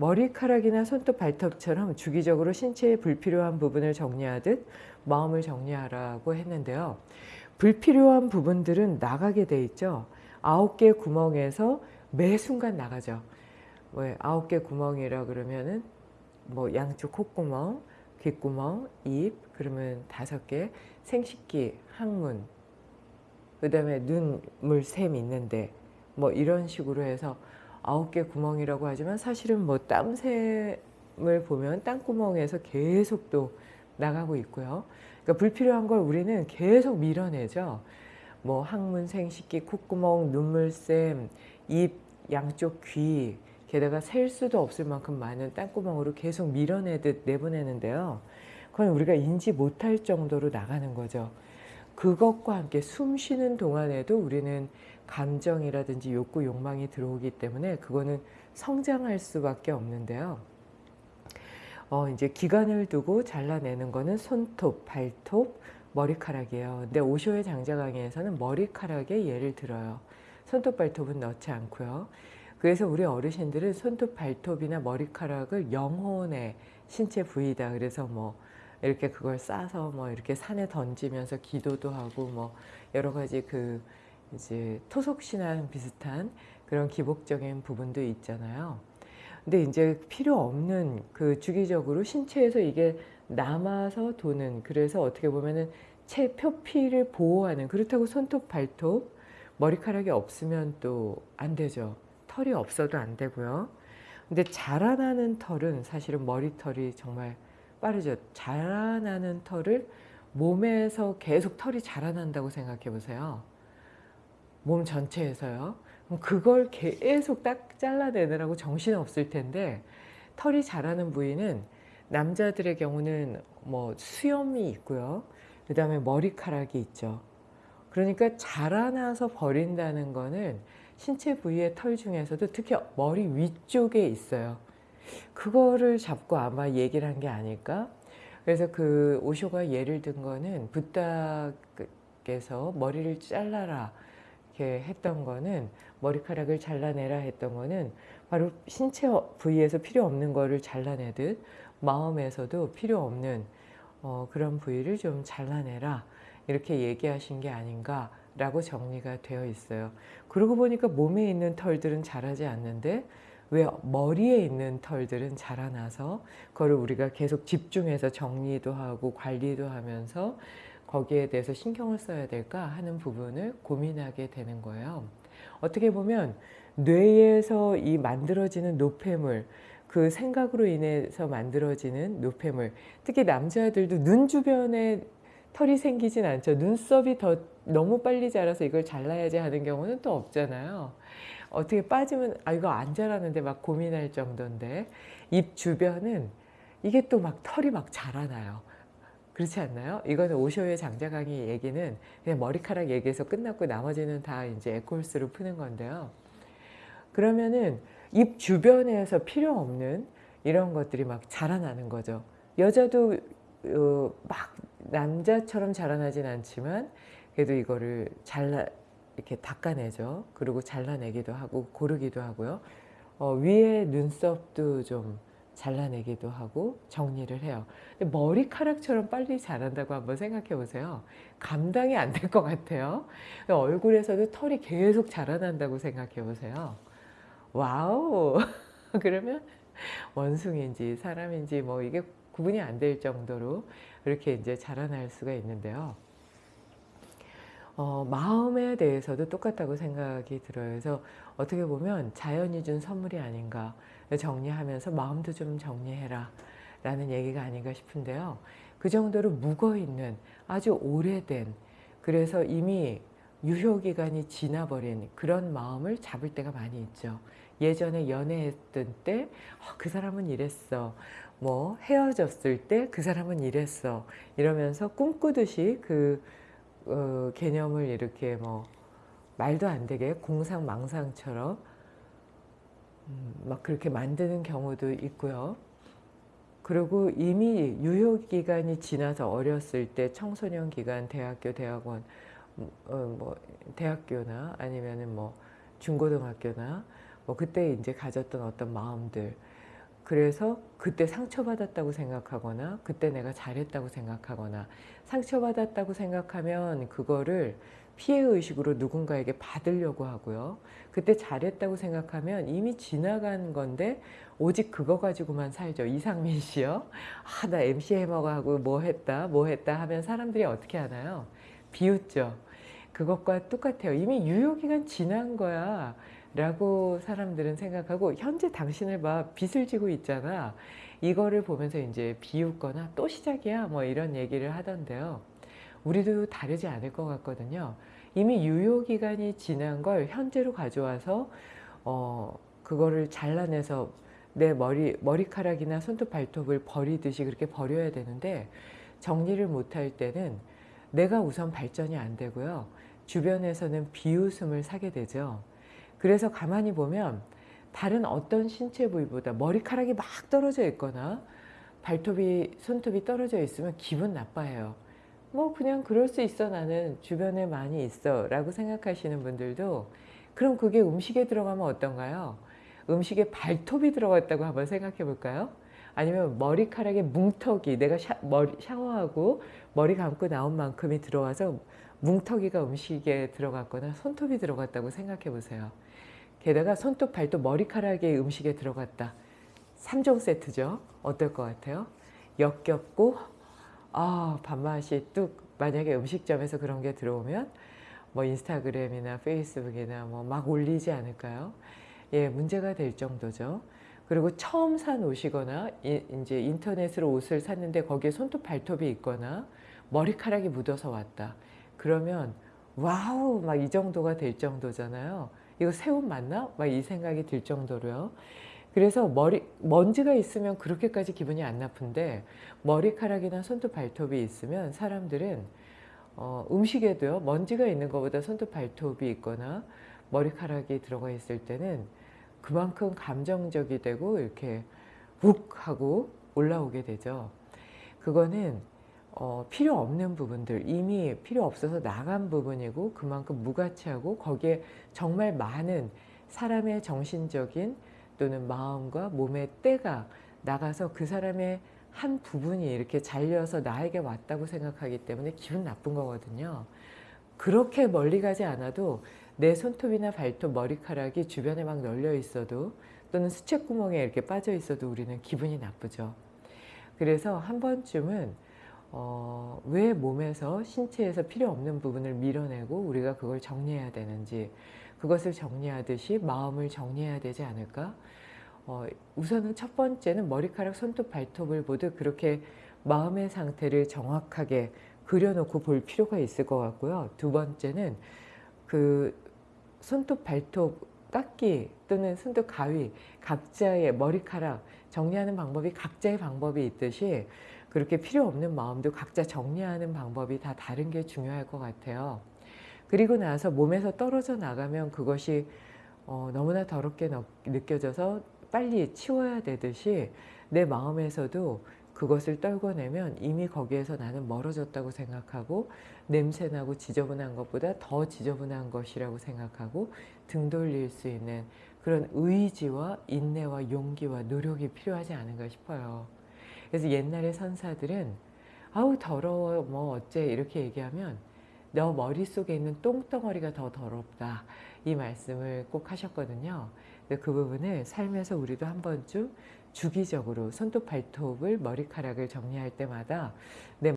머리카락이나 손톱, 발톱처럼 주기적으로 신체의 불필요한 부분을 정리하듯 마음을 정리하라고 했는데요. 불필요한 부분들은 나가게 돼 있죠. 아홉 개 구멍에서 매 순간 나가죠. 뭐 아홉 개 구멍이라 그러면은 뭐 양쪽 콧구멍, 귓구멍, 입, 그러면 다섯 개, 생식기, 항문, 그 다음에 눈, 물, 샘 있는데 뭐 이런 식으로 해서 아홉 개 구멍이라고 하지만 사실은 뭐 땀샘을 보면 땅구멍에서 계속 또 나가고 있고요. 그러니까 불필요한 걸 우리는 계속 밀어내죠. 뭐 항문, 생식기, 콧구멍, 눈물샘, 입, 양쪽 귀, 게다가 셀 수도 없을 만큼 많은 땅구멍으로 계속 밀어내듯 내보내는데요. 그건 우리가 인지 못할 정도로 나가는 거죠. 그것과 함께 숨 쉬는 동안에도 우리는 감정이라든지 욕구, 욕망이 들어오기 때문에 그거는 성장할 수밖에 없는데요. 어, 이제 기간을 두고 잘라내는 거는 손톱, 발톱, 머리카락이에요. 근데 오쇼의 장자 강의에서는 머리카락에 예를 들어요. 손톱, 발톱은 넣지 않고요. 그래서 우리 어르신들은 손톱, 발톱이나 머리카락을 영혼의 신체 부위다. 그래서 뭐 이렇게 그걸 싸서 뭐 이렇게 산에 던지면서 기도도 하고 뭐 여러 가지 그 이제 토속신앙 비슷한 그런 기복적인 부분도 있잖아요. 근데 이제 필요 없는 그 주기적으로 신체에서 이게 남아서 도는 그래서 어떻게 보면은 체 표피를 보호하는 그렇다고 손톱 발톱 머리카락이 없으면 또 안 되죠. 털이 없어도 안 되고요. 근데 자라나는 털은 사실은 머리털이 정말 빠르죠. 자라나는 털을 몸에서 계속 털이 자라난다고 생각해 보세요. 몸 전체에서요. 그걸 계속 딱 잘라내느라고 정신 없을 텐데 털이 자라는 부위는 남자들의 경우는 뭐 수염이 있고요. 그 다음에 머리카락이 있죠. 그러니까 자라나서 버린다는 거는 신체 부위의 털 중에서도 특히 머리 위쪽에 있어요. 그거를 잡고 아마 얘기를 한 게 아닐까? 그래서 그 오쇼가 예를 든 거는 부탁에서 머리를 잘라라 이렇게 했던 거는 머리카락을 잘라내라 했던 거는 바로 신체 부위에서 필요 없는 거를 잘라내듯 마음에서도 필요 없는 어, 그런 부위를 좀 잘라내라 이렇게 얘기하신 게 아닌가 라고 정리가 되어 있어요. 그러고 보니까 몸에 있는 털들은 자라지 않는데 왜 머리에 있는 털들은 자라나서 그거를 우리가 계속 집중해서 정리도 하고 관리도 하면서 거기에 대해서 신경을 써야 될까 하는 부분을 고민하게 되는 거예요. 어떻게 보면 뇌에서 이 만들어지는 노폐물 그 생각으로 인해서 만들어지는 노폐물 특히 남자들도 눈 주변에 털이 생기진 않죠. 눈썹이 더 너무 빨리 자라서 이걸 잘라야지 하는 경우는 또 없잖아요. 어떻게 빠지면 아 이거 안 자라는데 막 고민할 정도인데 입 주변은 이게 또 막 털이 막 자라나요. 그렇지 않나요? 이거는 오쇼의 장자 강의 얘기는 그냥 머리카락 얘기해서 끝났고 나머지는 다 이제 에콜스로 푸는 건데요. 그러면은 입 주변에서 필요 없는 이런 것들이 막 자라나는 거죠. 여자도 어, 막 남자처럼 자라나진 않지만 그래도 이거를 잘라 이렇게 닦아내죠. 그리고 잘라내기도 하고 고르기도 하고요. 어, 위에 눈썹도 좀 잘라내기도 하고 정리를 해요. 머리카락처럼 빨리 자란다고 한번 생각해 보세요. 감당이 안 될 것 같아요. 얼굴에서도 털이 계속 자라난다고 생각해 보세요. Wow! 그러면 원숭인지 사람인지 뭐 이게 구분이 안 될 정도로 이렇게 이제 자라날 수가 있는데요. 어, 마음에 대해서도 똑같다고 생각이 들어요. 그래서 어떻게 보면 자연이 준 선물이 아닌가 정리하면서 마음도 좀 정리해라 라는 얘기가 아닌가 싶은데요. 그 정도로 묵어있는 아주 오래된 그래서 이미 유효기간이 지나버린 그런 마음을 잡을 때가 많이 있죠. 예전에 연애했던 때그 어, 사람은 이랬어. 뭐 헤어졌을 때 그 사람은 이랬어. 이러면서 꿈꾸듯이 그 어, 개념을 이렇게 뭐 말도 안 되게 공상망상처럼 음, 막 그렇게 만드는 경우도 있고요. 그리고 이미 유효기간이 지나서 어렸을 때 청소년 기간, 대학교, 대학원, 음, 어, 뭐 대학교나 아니면은 뭐 중고등학교나 뭐 그때 이제 가졌던 어떤 마음들 그래서 그때 상처받았다고 생각하거나 그때 내가 잘했다고 생각하거나 상처받았다고 생각하면 그거를 피해의식으로 누군가에게 받으려고 하고요. 그때 잘했다고 생각하면 이미 지나간 건데 오직 그거 가지고만 살죠. 이상민 씨요. 아, 나 MC 해머하고 뭐 했다, 뭐 했다 하면 사람들이 어떻게 하나요? 비웃죠. 그것과 똑같아요. 이미 유효기간 지난 거야. 라고 사람들은 생각하고 현재 당신을 봐 빚을 지고 있잖아. 이거를 보면서 이제 비웃거나 또 시작이야? 뭐 이런 얘기를 하던데요. 우리도 다르지 않을 것 같거든요. 이미 유효기간이 지난 걸 현재로 가져와서 어 그거를 잘라내서 내 머리 머리카락이나 손톱 발톱을 버리듯이 그렇게 버려야 되는데 정리를 못할 때는 내가 우선 발전이 안 되고요. 주변에서는 비웃음을 사게 되죠 그래서 가만히 보면 다른 어떤 신체 부위보다 머리카락이 막 떨어져 있거나 발톱이 손톱이 떨어져 있으면 기분 나빠해요. 뭐 그냥 그럴 수 있어 나는 주변에 많이 있어 라고 생각하시는 분들도 그럼 그게 음식에 들어가면 어떤가요? 음식에 발톱이 들어갔다고 한번 생각해 볼까요? 아니면 머리카락에 뭉텅이 내가 샤, 머리, 샤워하고 머리 감고 나온 만큼이 들어와서 뭉텅이가 음식에 들어갔거나 손톱이 들어갔다고 생각해 보세요. 게다가 손톱, 발톱, 머리카락이 음식에 들어갔다. 3종 세트죠. 어떨 것 같아요? 역겹고 아 밥맛이 뚝 만약에 음식점에서 그런 게 들어오면 뭐 인스타그램이나 페이스북이나 뭐 막 올리지 않을까요? 예, 문제가 될 정도죠. 그리고 처음 산 옷이거나 이제 인터넷으로 옷을 샀는데 거기에 손톱 발톱이 있거나 머리카락이 묻어서 왔다. 그러면 wow 막 이 정도가 될 정도잖아요. 이거 새 옷 맞나? 막 이 생각이 들 정도로요. 그래서 머리 먼지가 있으면 그렇게까지 기분이 안 나쁜데 머리카락이나 손톱 발톱이 있으면 사람들은 어, 음식에도요 먼지가 있는 것보다 손톱 발톱이 있거나 머리카락이 들어가 있을 때는 그만큼 감정적이 되고 이렇게 욱 하고 올라오게 되죠. 그거는 어, 필요 없는 부분들 이미 필요 없어서 나간 부분이고 그만큼 무가치하고 거기에 정말 많은 사람의 정신적인 또는 마음과 몸의 때가 나가서 그 사람의 한 부분이 이렇게 잘려서 나에게 왔다고 생각하기 때문에 기분 나쁜 거거든요. 그렇게 멀리 가지 않아도 내 손톱이나 발톱, 머리카락이 주변에 막 널려 있어도 또는 수채구멍에 이렇게 빠져 있어도 우리는 기분이 나쁘죠. 그래서 한 번쯤은 어, 왜 몸에서 신체에서 필요 없는 부분을 밀어내고 우리가 그걸 정리해야 되는지 그것을 정리하듯이 마음을 정리해야 되지 않을까? 어, 우선은 첫 번째는 머리카락 손톱 발톱을 모두 그렇게 마음의 상태를 정확하게 그려놓고 볼 필요가 있을 것 같고요. 두 번째는 그 손톱 발톱 깎기 또는 손톱 가위 각자의 머리카락 정리하는 방법이 각자의 방법이 있듯이 그렇게 필요 없는 마음도 각자 정리하는 방법이 다 다른 게 중요할 것 같아요. 그리고 나서 몸에서 떨어져 나가면 그것이 어, 너무나 더럽게 느껴져서 빨리 치워야 되듯이 내 마음에서도 그것을 떨궈내면 이미 거기에서 나는 멀어졌다고 생각하고 냄새나고 지저분한 것보다 더 지저분한 것이라고 생각하고 등 돌릴 수 있는 그런 의지와 인내와 용기와 노력이 필요하지 않은가 싶어요. 그래서 옛날에 선사들은 아우 더러워. 뭐 어째? 이렇게 얘기하면 너 머릿속에 있는 똥덩어리가 더 더럽다. 이 말씀을 꼭 하셨거든요. 그 부분을 삶에서 우리도 한 번쯤 주기적으로 손톱 발톱을 머리카락을 정리할 때마다 내